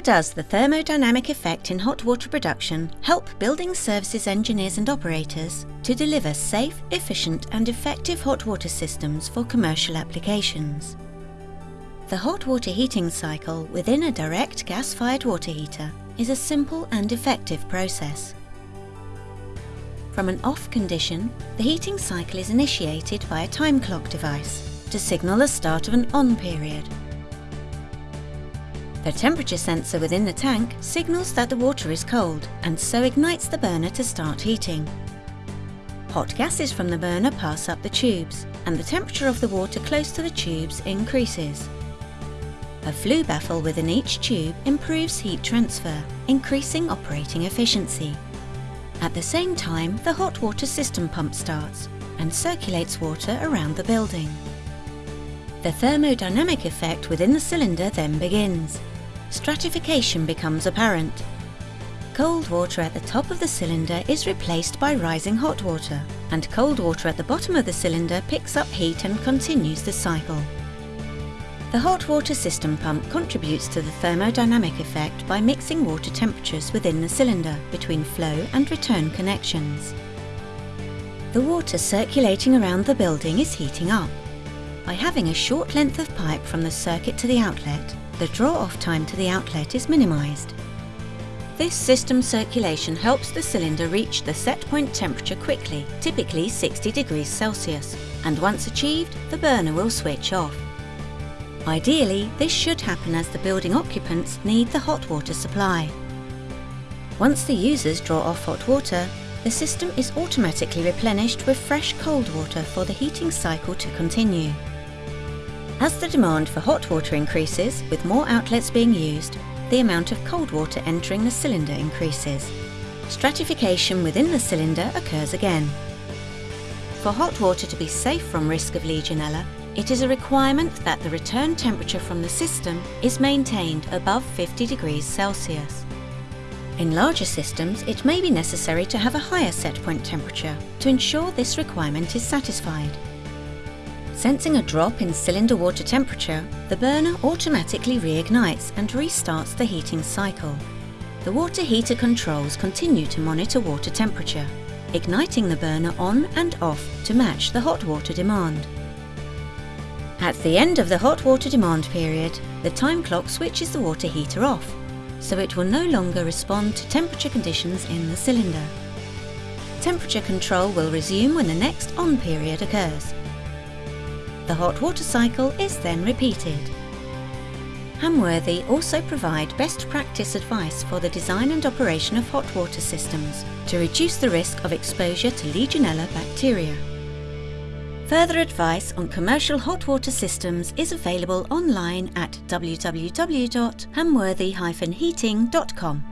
How does the thermodynamic effect in hot water production help building services engineers and operators to deliver safe, efficient and effective hot water systems for commercial applications? The hot water heating cycle within a direct gas-fired water heater is a simple and effective process. From an off condition, the heating cycle is initiated by a time clock device to signal the start of an on period. The temperature sensor within the tank signals that the water is cold and so ignites the burner to start heating. Hot gases from the burner pass up the tubes and the temperature of the water close to the tubes increases. A flue baffle within each tube improves heat transfer, increasing operating efficiency. At the same time, the hot water system pump starts and circulates water around the building. The thermodynamic effect within the cylinder then begins. Stratification becomes apparent. Cold water at the top of the cylinder is replaced by rising hot water, and cold water at the bottom of the cylinder picks up heat and continues the cycle. The hot water system pump contributes to the thermodynamic effect by mixing water temperatures within the cylinder between flow and return connections. The water circulating around the building is heating up. By having a short length of pipe from the circuit to the outlet, the draw-off time to the outlet is minimised. This system circulation helps the cylinder reach the set point temperature quickly, typically 60 degrees Celsius, and once achieved, the burner will switch off. Ideally, this should happen as the building occupants need the hot water supply. Once the users draw off hot water, the system is automatically replenished with fresh cold water for the heating cycle to continue. As the demand for hot water increases, with more outlets being used, the amount of cold water entering the cylinder increases. Stratification within the cylinder occurs again. For hot water to be safe from risk of Legionella, it is a requirement that the return temperature from the system is maintained above 50 degrees Celsius. In larger systems, it may be necessary to have a higher set point temperature to ensure this requirement is satisfied. Sensing a drop in cylinder water temperature, the burner automatically reignites and restarts the heating cycle. The water heater controls continue to monitor water temperature, igniting the burner on and off to match the hot water demand. At the end of the hot water demand period, the time clock switches the water heater off, so it will no longer respond to temperature conditions in the cylinder. Temperature control will resume when the next on period occurs. The hot water cycle is then repeated. Hamworthy also provide best practice advice for the design and operation of hot water systems to reduce the risk of exposure to Legionella bacteria. Further advice on commercial hot water systems is available online at www.hamworthy-heating.com.